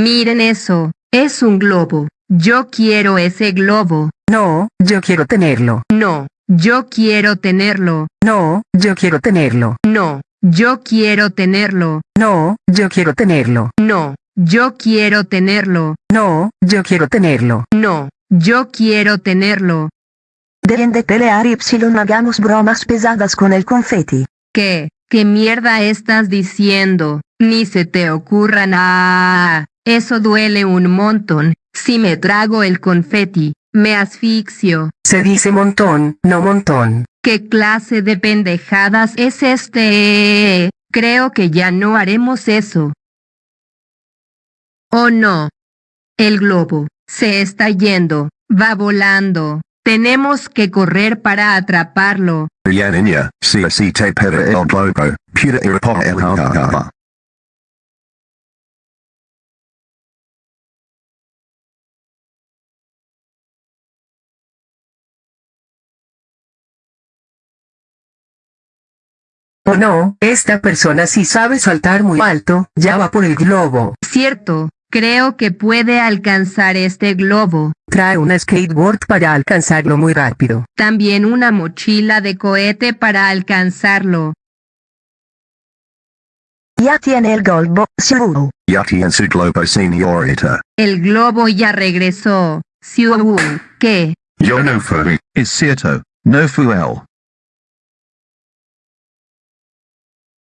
Miren eso, es un globo. Yo quiero ese globo. No, yo quiero tenerlo. No, yo quiero tenerlo. No, yo quiero tenerlo. No, yo quiero tenerlo. No, yo quiero tenerlo. No, yo quiero tenerlo. No, yo quiero tenerlo. No, yo quiero tenerlo. Deben de pelear y hagamos bromas pesadas con el confeti. ¿Qué? ¿Qué mierda estás diciendo? Ni se te ocurra nada. Eso duele un montón. Si me trago el confeti, me asfixio. Se dice montón, no montón. ¿Qué clase de pendejadas es este? Creo que ya no haremos eso. Oh no. El globo se está yendo, va volando. Tenemos que correr para atraparlo. Ya niña, si así te el globo, Oh no, esta persona sí sabe saltar muy alto, ya va por el globo. Cierto, creo que puede alcanzar este globo. Trae una skateboard para alcanzarlo muy rápido. También una mochila de cohete para alcanzarlo. Ya tiene el globo, Siu. Ya tiene su globo señorita. El globo ya regresó. Siu, ¿qué? Yo no fui, es cierto, no fui él.